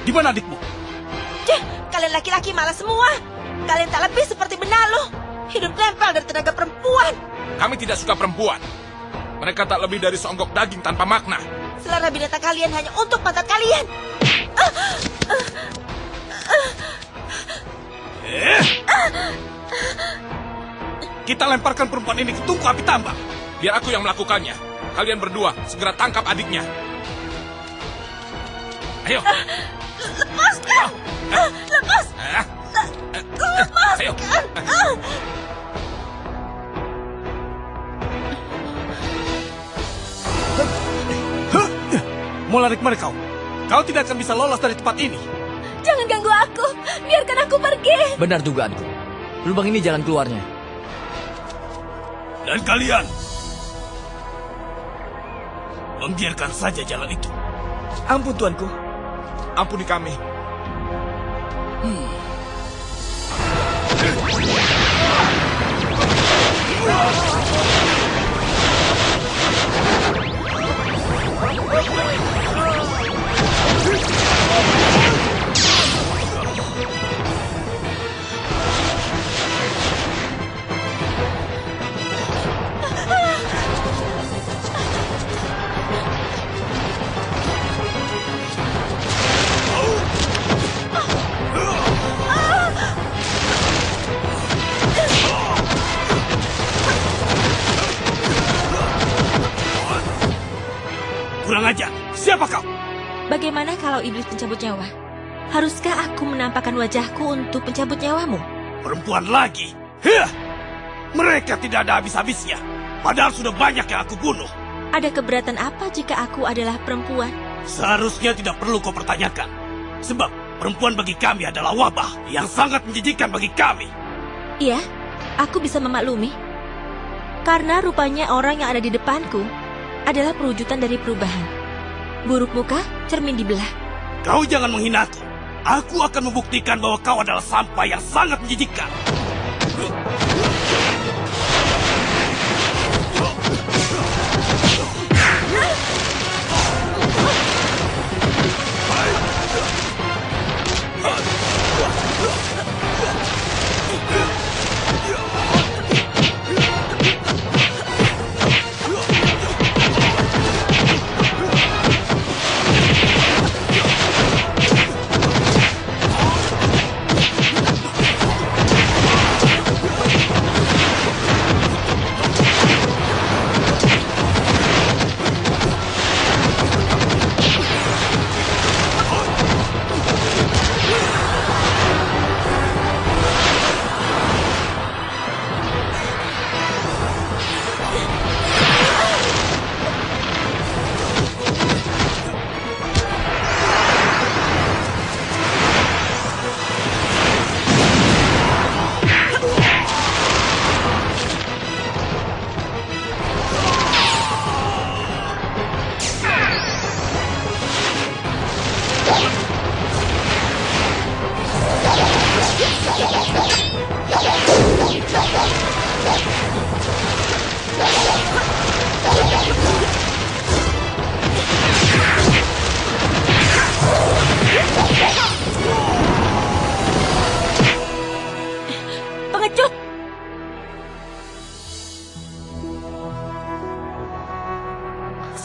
Di mana adikmu? Cih, kalian laki-laki malas semua. Kalian tak lebih seperti benalu. Hidup nempel dari tenaga perempuan. Kami tidak suka perempuan. Mereka tak lebih dari seonggok daging tanpa makna. Selera binatang kalian hanya untuk pantat kalian. Kita lemparkan perempuan ini ke tungku api tambang. Biar aku yang melakukannya. Kalian berdua segera tangkap adiknya. Ayo. Lepaskan! Lepas! Ah, Ayo. Mau lari ke mana kau? Kau tidak akan bisa lolos dari tempat ini. Jangan ganggu aku. Biarkan aku pergi. Benar dugaanku. Lubang ini jalan keluarnya. Dan kalian membiarkan saja jalan itu. Ampun tuanku. Ampuni kami. Kurang Bagaimana kalau iblis pencabut nyawa? Haruskah aku menampakkan wajahku untuk pencabut nyawamu? Perempuan lagi. Hah! Mereka tidak ada habis-habisnya. Padahal sudah banyak yang aku bunuh. Ada keberatan apa jika aku adalah perempuan? Seharusnya tidak perlu kau pertanyakan. Sebab perempuan bagi kami adalah wabah yang sangat menjijikan bagi kami. Iya, aku bisa memaklumi. Karena rupanya orang yang ada di depanku adalah perwujudan dari perubahan. Buruk muka, cermin dibelah. Kau jangan menghinaku. Aku akan membuktikan bahwa kau adalah sampah yang sangat menjijikkan.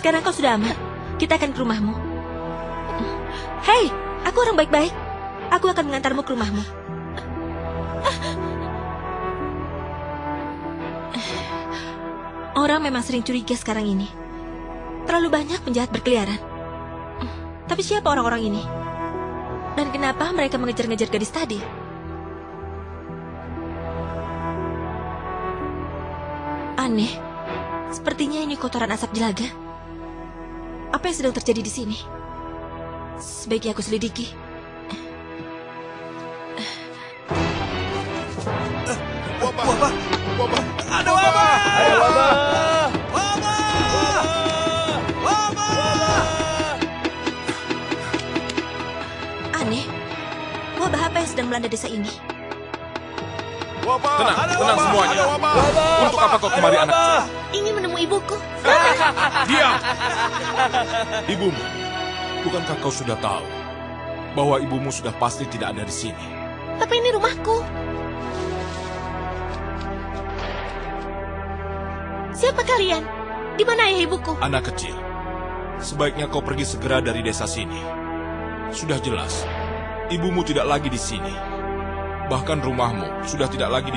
Sekarang kau sudah aman. Kita akan ke rumahmu. Hei, aku orang baik-baik. Aku akan mengantarmu ke rumahmu. Orang memang sering curiga sekarang ini. Terlalu banyak penjahat berkeliaran. Tapi siapa orang-orang ini? Dan kenapa mereka mengejar-ngejar gadis tadi? Aneh. Sepertinya ini kotoran asap jelaga. Apa yang sedang terjadi di sini? Sebaiknya aku selidiki. Wabah! Wabah! Ada wabah! Ada wabah! Wabah! Wabah! Aneh. Wabah apa yang sedang melanda desa ini? Tenang, tenang semuanya. Untuk apa kau kemari anak? Ingin menemui ibuku. Diam! Ibumu, bukankah kau sudah tahu bahwa ibumu sudah pasti tidak ada di sini. Tapi ini rumahku. Siapa kalian? Di mana ayah ibuku? Anak kecil, sebaiknya kau pergi segera dari desa sini. Sudah jelas, ibumu tidak lagi di sini. Bahkan rumahmu sudah tidak lagi